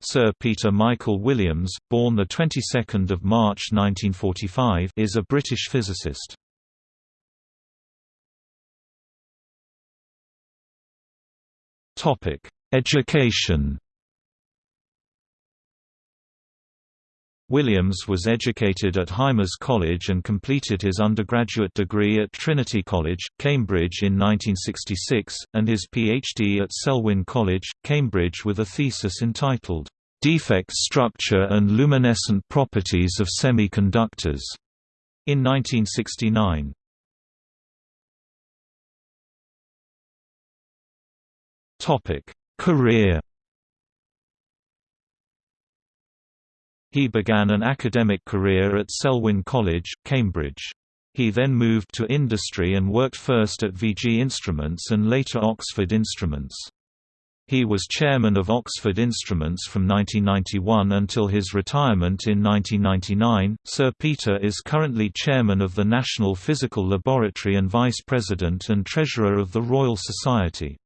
Sir Peter Michael Williams, born the 22nd of March 1945, is a British physicist. Topic: Education. Williams was educated at Hymers College and completed his undergraduate degree at Trinity College, Cambridge in 1966, and his PhD at Selwyn College, Cambridge with a thesis entitled, "'Defect Structure and Luminescent Properties of Semiconductors' in 1969. Topic: Career. He began an academic career at Selwyn College, Cambridge. He then moved to industry and worked first at VG Instruments and later Oxford Instruments. He was chairman of Oxford Instruments from 1991 until his retirement in 1999. Sir Peter is currently chairman of the National Physical Laboratory and vice president and treasurer of the Royal Society.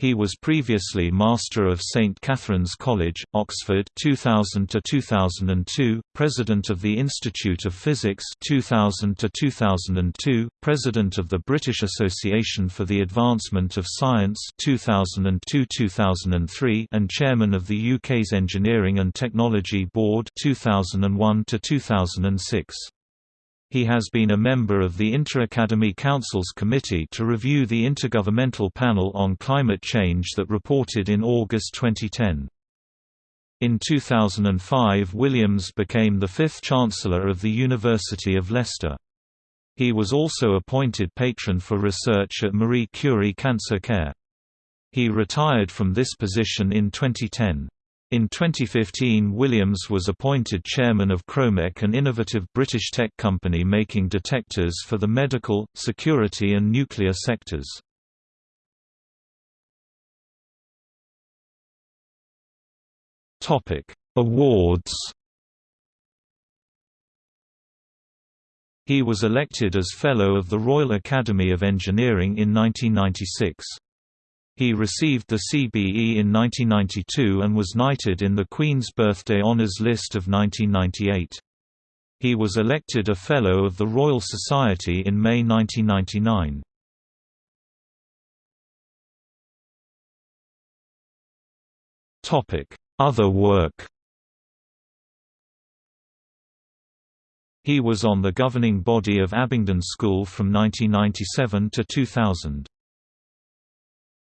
He was previously Master of St Catherine's College, Oxford 2000 to 2002, President of the Institute of Physics 2000 to 2002, President of the British Association for the Advancement of Science 2002-2003 and Chairman of the UK's Engineering and Technology Board 2001 to 2006. He has been a member of the Inter-Academy Council's Committee to review the Intergovernmental Panel on Climate Change that reported in August 2010. In 2005 Williams became the fifth Chancellor of the University of Leicester. He was also appointed patron for research at Marie Curie Cancer Care. He retired from this position in 2010. In 2015 Williams was appointed chairman of Kromek an innovative British tech company making detectors for the medical, security and nuclear sectors. Awards He was elected as Fellow of the Royal Academy of Engineering in 1996. He received the CBE in 1992 and was knighted in the Queen's Birthday Honours List of 1998. He was elected a Fellow of the Royal Society in May 1999. Other work He was on the governing body of Abingdon School from 1997 to 2000.